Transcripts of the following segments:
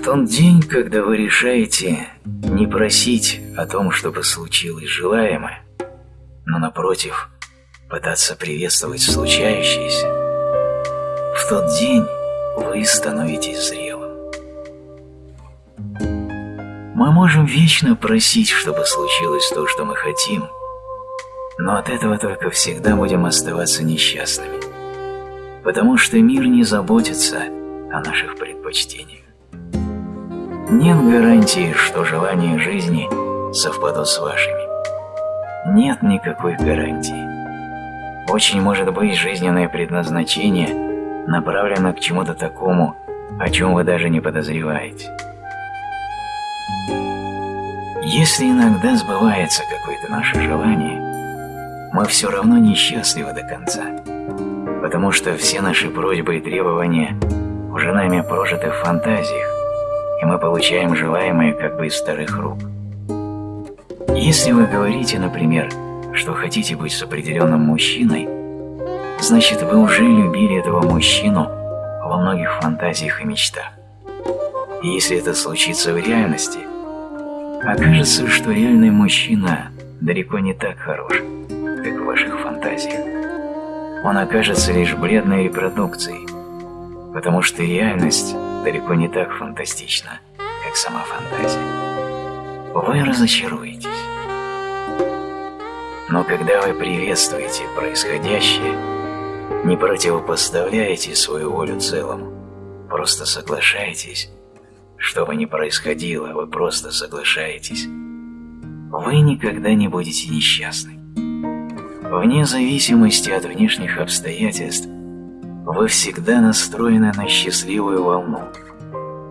В тот день, когда вы решаете не просить о том, чтобы случилось желаемое, но напротив пытаться приветствовать случающееся, в тот день вы становитесь зрелым. Мы можем вечно просить, чтобы случилось то, что мы хотим, но от этого только всегда будем оставаться несчастными, потому что мир не заботится о наших предпочтениях. Нет гарантии, что желания жизни совпадут с вашими. Нет никакой гарантии. Очень может быть жизненное предназначение направлено к чему-то такому, о чем вы даже не подозреваете. Если иногда сбывается какое-то наше желание, мы все равно несчастливы до конца, потому что все наши просьбы и требования уже нами прожиты в фантазиях, и мы получаем желаемое как бы из старых рук. Если вы говорите, например, что хотите быть с определенным мужчиной, значит вы уже любили этого мужчину во многих фантазиях и мечтах. И если это случится в реальности, окажется, что реальный мужчина далеко не так хорош, как в ваших фантазиях. Он окажется лишь бледной репродукцией, потому что реальность далеко не так фантастична, как сама фантазия. Вы разочаруетесь. Но когда вы приветствуете происходящее, не противопоставляете свою волю целому, просто соглашаетесь, что бы ни происходило, вы просто соглашаетесь, вы никогда не будете несчастны. Вне зависимости от внешних обстоятельств, вы всегда настроены на счастливую волну,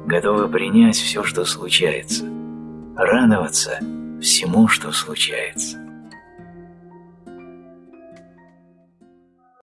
готовы принять все, что случается, радоваться всему, что случается.